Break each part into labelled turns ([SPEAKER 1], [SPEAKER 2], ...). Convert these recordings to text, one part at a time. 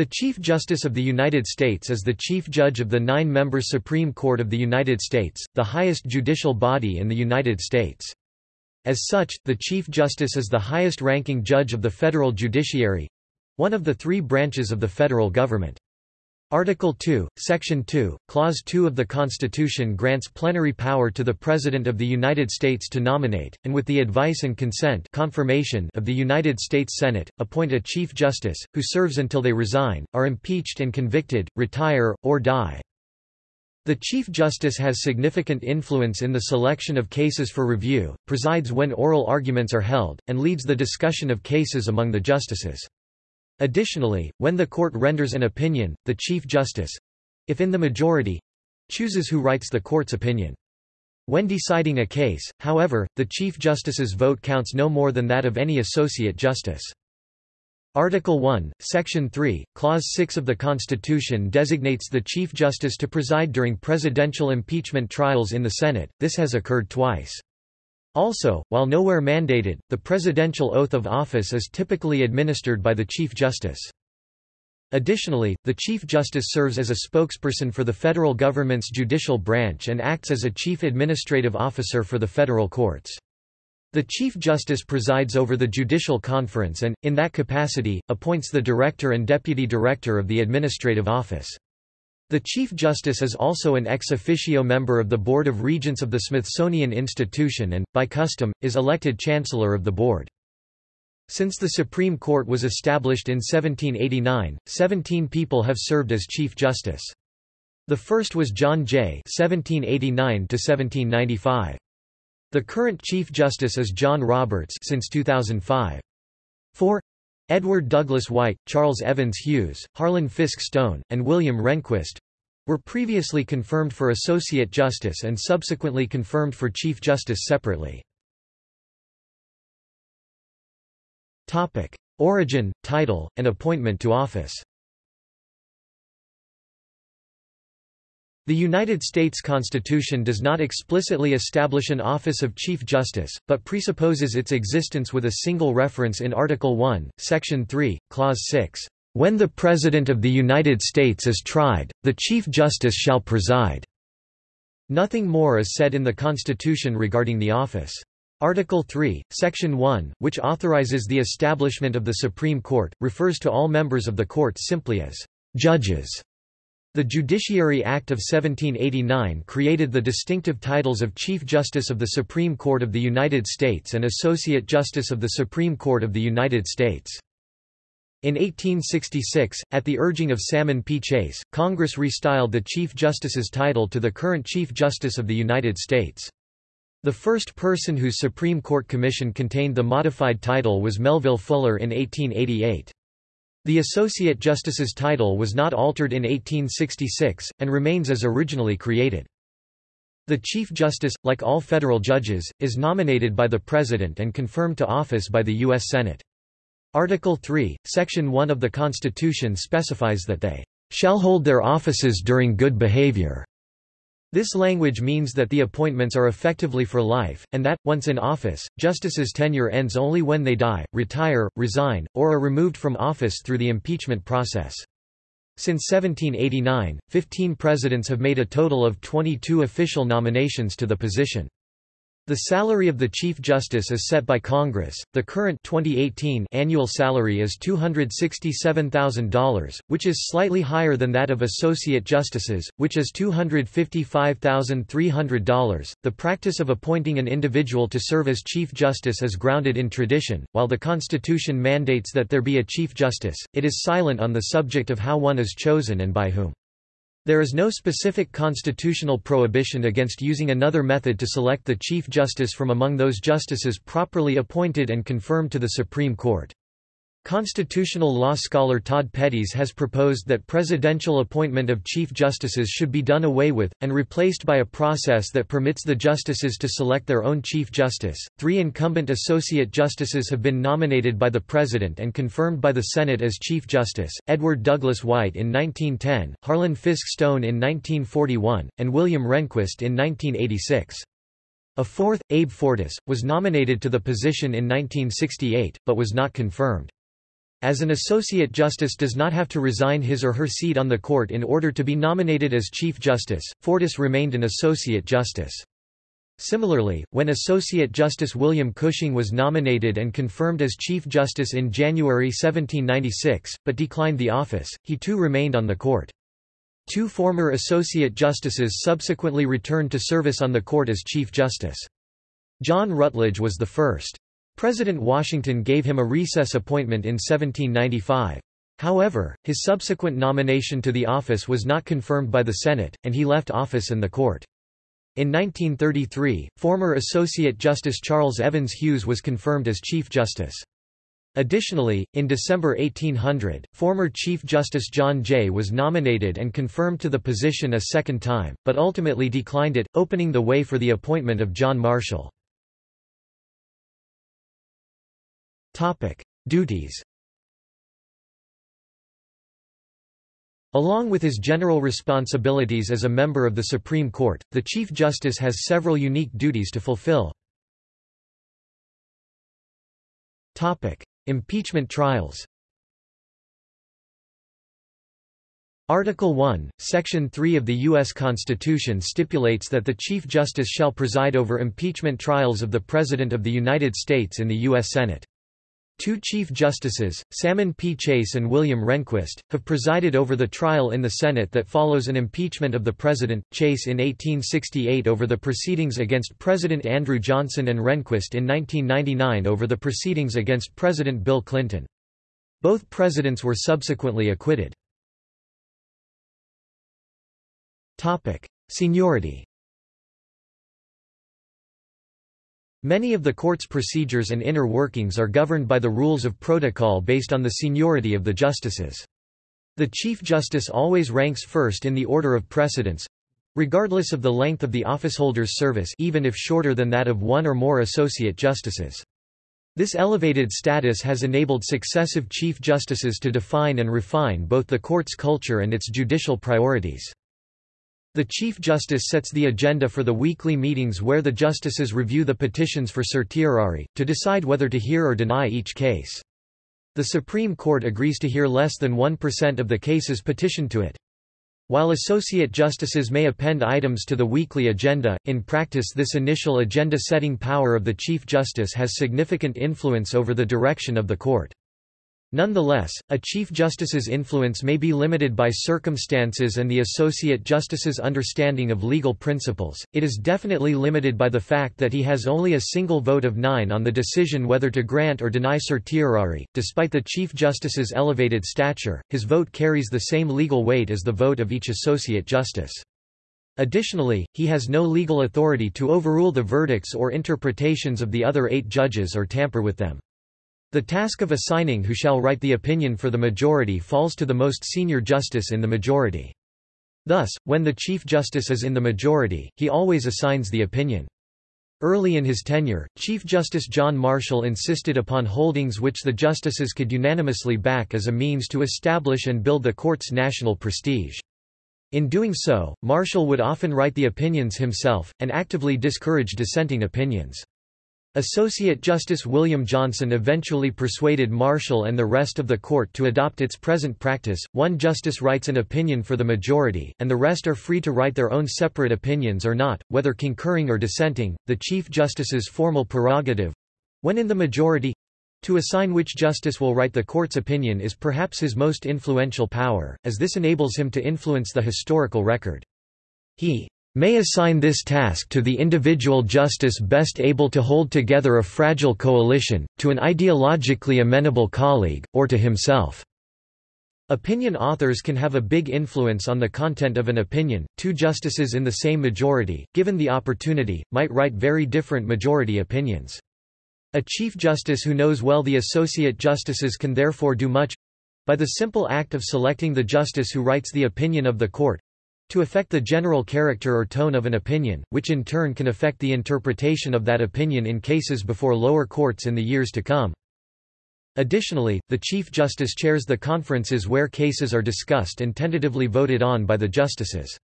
[SPEAKER 1] The Chief Justice of the United States is the Chief Judge of the nine-member Supreme Court of the United States, the highest judicial body in the United States. As such, the Chief Justice is the highest-ranking judge of the federal judiciary—one of the three branches of the federal government. Article 2, Section 2, Clause 2 of the Constitution grants plenary power to the President of the United States to nominate, and with the advice and consent confirmation of the United States Senate, appoint a Chief Justice, who serves until they resign, are impeached and convicted, retire, or die. The Chief Justice has significant influence in the selection of cases for review, presides when oral arguments are held, and leads the discussion of cases among the justices. Additionally, when the court renders an opinion, the Chief Justice—if in the majority—chooses who writes the court's opinion. When deciding a case, however, the Chief Justice's vote counts no more than that of any Associate Justice. Article 1, Section 3, Clause 6 of the Constitution designates the Chief Justice to preside during presidential impeachment trials in the Senate, this has occurred twice. Also, while nowhere mandated, the presidential oath of office is typically administered by the Chief Justice. Additionally, the Chief Justice serves as a spokesperson for the federal government's judicial branch and acts as a chief administrative officer for the federal courts. The Chief Justice presides over the Judicial Conference and, in that capacity, appoints the Director and Deputy Director of the Administrative Office. The Chief Justice is also an ex officio member of the Board of Regents of the Smithsonian Institution and, by custom, is elected Chancellor of the Board. Since the Supreme Court was established in 1789, 17 people have served as Chief Justice. The first was John Jay (1789–1795). The current Chief Justice is John Roberts since 2005. 4. Edward Douglas White, Charles Evans Hughes, Harlan Fiske Stone, and William Rehnquist were previously confirmed for Associate Justice and subsequently confirmed for Chief Justice separately. Origin, title, and appointment to office The United States Constitution does not explicitly establish an office of Chief Justice, but presupposes its existence with a single reference in Article 1, Section 3, Clause 6. When the President of the United States is tried, the Chief Justice shall preside. Nothing more is said in the Constitution regarding the office. Article 3, Section 1, which authorizes the establishment of the Supreme Court, refers to all members of the court simply as judges. The Judiciary Act of 1789 created the distinctive titles of Chief Justice of the Supreme Court of the United States and Associate Justice of the Supreme Court of the United States. In 1866, at the urging of Salmon P. Chase, Congress restyled the Chief Justice's title to the current Chief Justice of the United States. The first person whose Supreme Court commission contained the modified title was Melville Fuller in 1888. The Associate Justice's title was not altered in 1866, and remains as originally created. The Chief Justice, like all federal judges, is nominated by the President and confirmed to office by the U.S. Senate. Article 3, Section 1 of the Constitution specifies that they shall hold their offices during good behavior. This language means that the appointments are effectively for life, and that, once in office, justices' tenure ends only when they die, retire, resign, or are removed from office through the impeachment process. Since 1789, 15 presidents have made a total of 22 official nominations to the position. The salary of the Chief Justice is set by Congress. The current 2018 annual salary is $267,000, which is slightly higher than that of associate justices, which is $255,300. The practice of appointing an individual to serve as Chief Justice is grounded in tradition. While the Constitution mandates that there be a Chief Justice, it is silent on the subject of how one is chosen and by whom. There is no specific constitutional prohibition against using another method to select the Chief Justice from among those justices properly appointed and confirmed to the Supreme Court. Constitutional law scholar Todd Pettys has proposed that presidential appointment of chief justices should be done away with, and replaced by a process that permits the justices to select their own chief justice. Three incumbent associate justices have been nominated by the president and confirmed by the Senate as chief justice Edward Douglas White in 1910, Harlan Fiske Stone in 1941, and William Rehnquist in 1986. A fourth, Abe Fortas, was nominated to the position in 1968, but was not confirmed. As an associate justice does not have to resign his or her seat on the court in order to be nominated as Chief Justice, Fortas remained an associate justice. Similarly, when Associate Justice William Cushing was nominated and confirmed as Chief Justice in January 1796, but declined the office, he too remained on the court. Two former Associate Justices subsequently returned to service on the court as Chief Justice. John Rutledge was the first. President Washington gave him a recess appointment in 1795. However, his subsequent nomination to the office was not confirmed by the Senate, and he left office and the court. In 1933, former Associate Justice Charles Evans Hughes was confirmed as Chief Justice. Additionally, in December 1800, former Chief Justice John Jay was nominated and confirmed to the position a second time, but ultimately declined it, opening the way for the appointment of John Marshall. Duties Along with his general responsibilities as a member of the Supreme Court, the Chief Justice has several unique duties to fulfill. Topic: Impeachment trials Article 1, Section 3 of the U.S. Constitution stipulates that the Chief Justice shall preside over impeachment trials of the President of the United States in the U.S. Senate. Two Chief Justices, Salmon P. Chase and William Rehnquist, have presided over the trial in the Senate that follows an impeachment of the President, Chase in 1868 over the proceedings against President Andrew Johnson and Rehnquist in 1999 over the proceedings against President Bill Clinton. Both presidents were subsequently acquitted. Seniority Many of the court's procedures and inner workings are governed by the rules of protocol based on the seniority of the justices. The Chief Justice always ranks first in the order of precedence, regardless of the length of the officeholder's service even if shorter than that of one or more associate justices. This elevated status has enabled successive Chief Justices to define and refine both the court's culture and its judicial priorities. The Chief Justice sets the agenda for the weekly meetings where the justices review the petitions for certiorari, to decide whether to hear or deny each case. The Supreme Court agrees to hear less than 1% of the cases petitioned to it. While associate justices may append items to the weekly agenda, in practice this initial agenda-setting power of the Chief Justice has significant influence over the direction of the court. Nonetheless, a Chief Justice's influence may be limited by circumstances and the Associate Justice's understanding of legal principles. It is definitely limited by the fact that he has only a single vote of nine on the decision whether to grant or deny certiorari. Despite the Chief Justice's elevated stature, his vote carries the same legal weight as the vote of each Associate Justice. Additionally, he has no legal authority to overrule the verdicts or interpretations of the other eight judges or tamper with them. The task of assigning who shall write the opinion for the majority falls to the most senior justice in the majority. Thus, when the Chief Justice is in the majority, he always assigns the opinion. Early in his tenure, Chief Justice John Marshall insisted upon holdings which the justices could unanimously back as a means to establish and build the court's national prestige. In doing so, Marshall would often write the opinions himself, and actively discourage dissenting opinions. Associate Justice William Johnson eventually persuaded Marshall and the rest of the court to adopt its present practice. One justice writes an opinion for the majority, and the rest are free to write their own separate opinions or not, whether concurring or dissenting. The Chief Justice's formal prerogative when in the majority to assign which justice will write the court's opinion is perhaps his most influential power, as this enables him to influence the historical record. He may assign this task to the individual justice best able to hold together a fragile coalition, to an ideologically amenable colleague, or to himself. Opinion authors can have a big influence on the content of an opinion. Two justices in the same majority, given the opportunity, might write very different majority opinions. A chief justice who knows well the associate justices can therefore do much by the simple act of selecting the justice who writes the opinion of the court to affect the general character or tone of an opinion, which in turn can affect the interpretation of that opinion in cases before lower courts in the years to come. Additionally, the Chief Justice chairs the conferences where cases are discussed and tentatively voted on by the justices.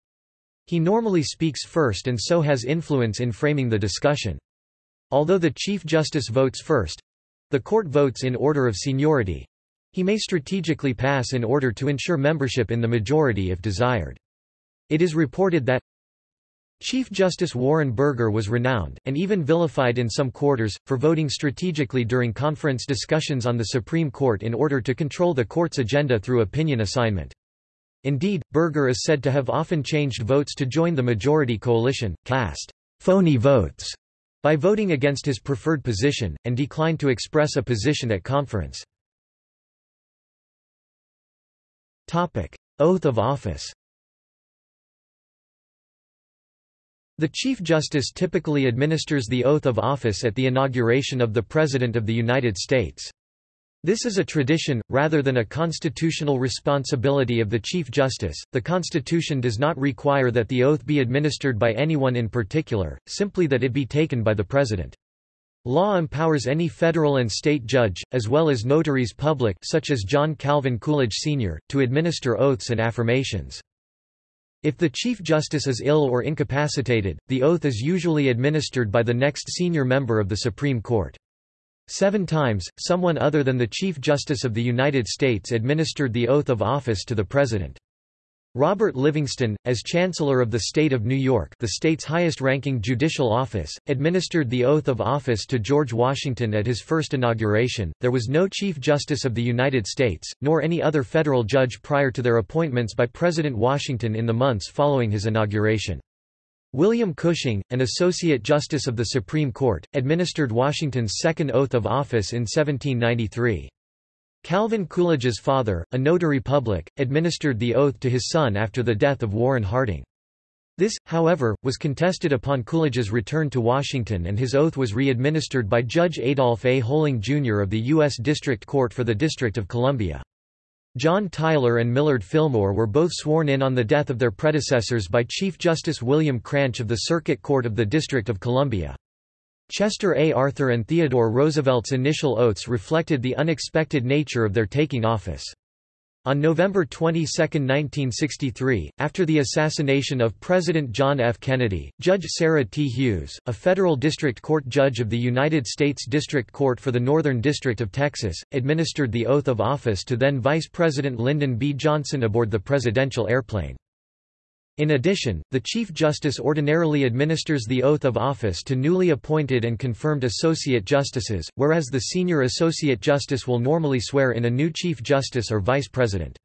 [SPEAKER 1] He normally speaks first and so has influence in framing the discussion. Although the Chief Justice votes first—the court votes in order of seniority, He may strategically pass in order to ensure membership in the majority if desired. It is reported that Chief Justice Warren Burger was renowned, and even vilified in some quarters, for voting strategically during conference discussions on the Supreme Court in order to control the court's agenda through opinion assignment. Indeed, Burger is said to have often changed votes to join the majority coalition, cast phony votes by voting against his preferred position, and declined to express a position at conference. Oath of office The Chief Justice typically administers the oath of office at the inauguration of the President of the United States. This is a tradition, rather than a constitutional responsibility of the Chief Justice. The Constitution does not require that the oath be administered by anyone in particular, simply that it be taken by the President. Law empowers any federal and state judge, as well as notaries public such as John Calvin Coolidge Sr., to administer oaths and affirmations. If the Chief Justice is ill or incapacitated, the oath is usually administered by the next senior member of the Supreme Court. Seven times, someone other than the Chief Justice of the United States administered the oath of office to the President. Robert Livingston, as Chancellor of the State of New York the state's highest-ranking judicial office, administered the oath of office to George Washington at his first inauguration. There was no Chief Justice of the United States, nor any other federal judge prior to their appointments by President Washington in the months following his inauguration. William Cushing, an Associate Justice of the Supreme Court, administered Washington's second oath of office in 1793. Calvin Coolidge's father, a notary public, administered the oath to his son after the death of Warren Harding. This, however, was contested upon Coolidge's return to Washington and his oath was re-administered by Judge Adolph A. Hoehling, Jr. of the U.S. District Court for the District of Columbia. John Tyler and Millard Fillmore were both sworn in on the death of their predecessors by Chief Justice William Cranch of the Circuit Court of the District of Columbia. Chester A. Arthur and Theodore Roosevelt's initial oaths reflected the unexpected nature of their taking office. On November 22, 1963, after the assassination of President John F. Kennedy, Judge Sarah T. Hughes, a federal district court judge of the United States District Court for the Northern District of Texas, administered the oath of office to then Vice President Lyndon B. Johnson aboard the presidential airplane. In addition, the Chief Justice ordinarily administers the oath of office to newly appointed and confirmed Associate Justices, whereas the Senior Associate Justice will normally swear in a new Chief Justice or Vice President.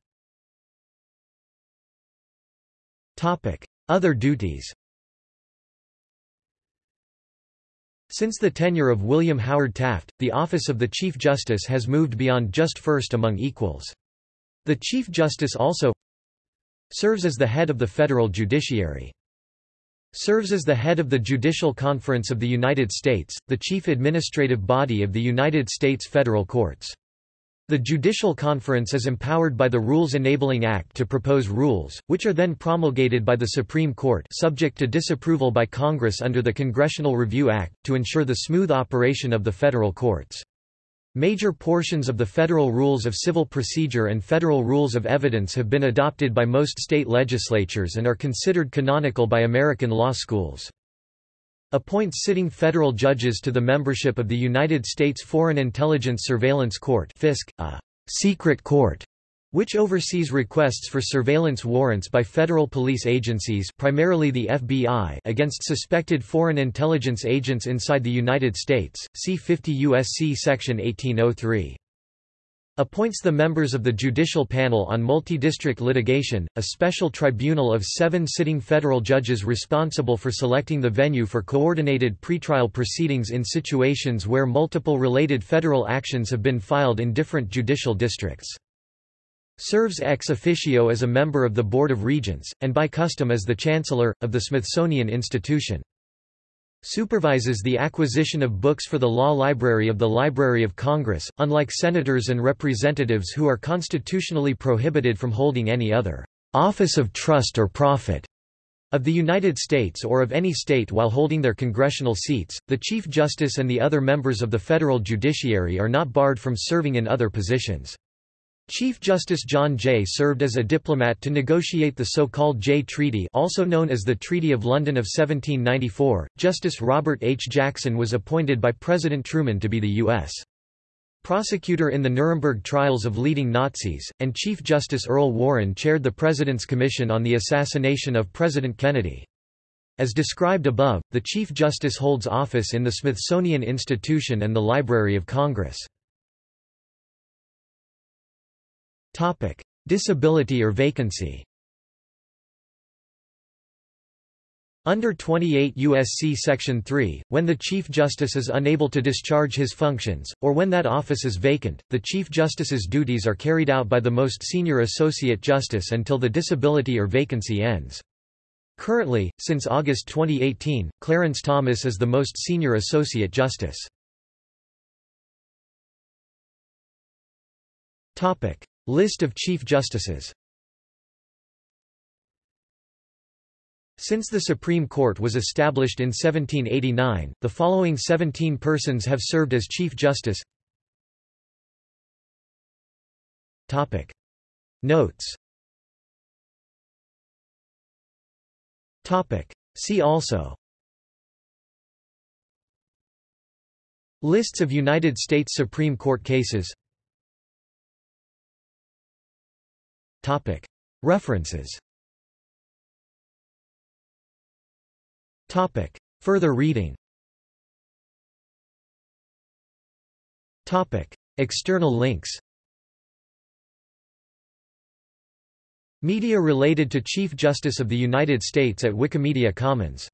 [SPEAKER 1] Other duties Since the tenure of William Howard Taft, the office of the Chief Justice has moved beyond just first among equals. The Chief Justice also Serves as the head of the federal judiciary. Serves as the head of the Judicial Conference of the United States, the chief administrative body of the United States federal courts. The Judicial Conference is empowered by the Rules Enabling Act to propose rules, which are then promulgated by the Supreme Court subject to disapproval by Congress under the Congressional Review Act, to ensure the smooth operation of the federal courts. Major portions of the Federal Rules of Civil Procedure and Federal Rules of Evidence have been adopted by most state legislatures and are considered canonical by American law schools. Appoints sitting federal judges to the membership of the United States Foreign Intelligence Surveillance Court FISC, a secret court which oversees requests for surveillance warrants by federal police agencies primarily the FBI against suspected foreign intelligence agents inside the United States, see 50 U.S.C. Section 1803. Appoints the members of the Judicial Panel on Multi-District Litigation, a special tribunal of seven sitting federal judges responsible for selecting the venue for coordinated pretrial proceedings in situations where multiple related federal actions have been filed in different judicial districts. Serves ex officio as a member of the Board of Regents, and by custom as the Chancellor, of the Smithsonian Institution. Supervises the acquisition of books for the Law Library of the Library of Congress, unlike senators and representatives who are constitutionally prohibited from holding any other office of trust or profit of the United States or of any state while holding their congressional seats. The Chief Justice and the other members of the federal judiciary are not barred from serving in other positions. Chief Justice John Jay served as a diplomat to negotiate the so-called Jay Treaty also known as the Treaty of London of 1794. Justice Robert H. Jackson was appointed by President Truman to be the U.S. prosecutor in the Nuremberg trials of leading Nazis, and Chief Justice Earl Warren chaired the President's Commission on the Assassination of President Kennedy. As described above, the Chief Justice holds office in the Smithsonian Institution and the Library of Congress. Disability or vacancy Under 28 U.S.C. Section 3, when the Chief Justice is unable to discharge his functions, or when that office is vacant, the Chief Justice's duties are carried out by the most senior Associate Justice until the disability or vacancy ends. Currently, since August 2018, Clarence Thomas is the most senior Associate Justice. List of Chief Justices. Since the Supreme Court was established in 1789, the following 17 persons have served as Chief Justice. Topic. Notes. Topic. See also. Lists of United States Supreme Court cases References. Further reading. External links. Media related to Chief Justice of the United States at Wikimedia Commons